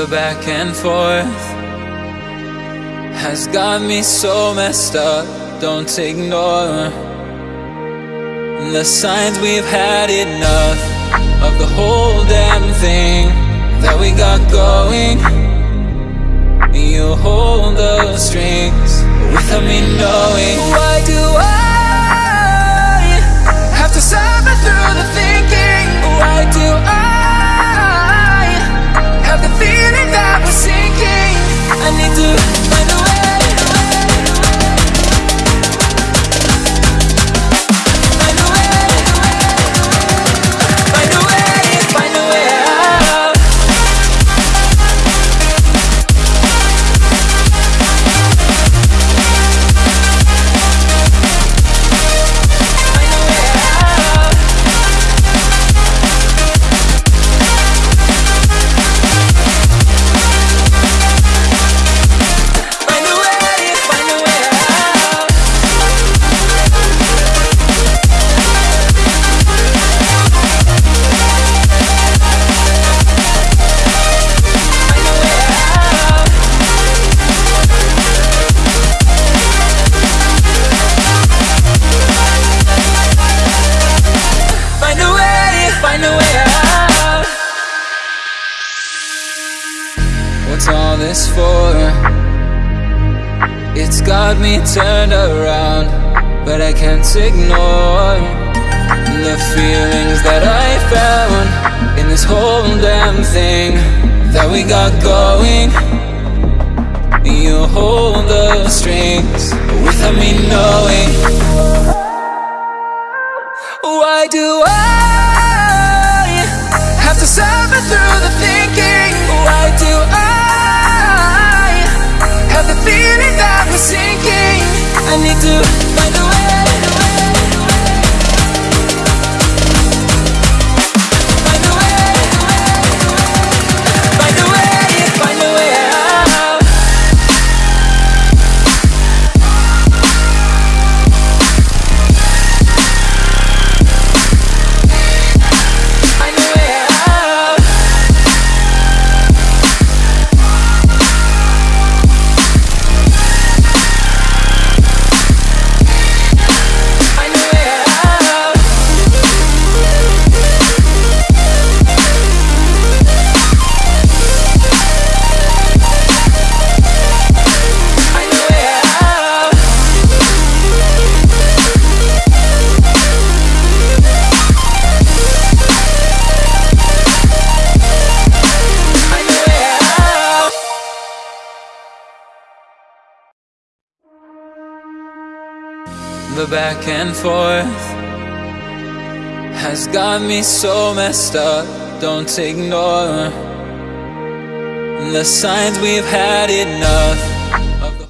The back and forth has got me so messed up. Don't ignore the signs we've had enough of the whole damn thing that we got going. You hold the strings without me knowing. Why do this for? It's got me turned around, but I can't ignore the feelings that I found in this whole damn thing that we got going. You hold the strings without me knowing. Why do I I need to find The back and forth has got me so messed up. Don't ignore the signs we've had enough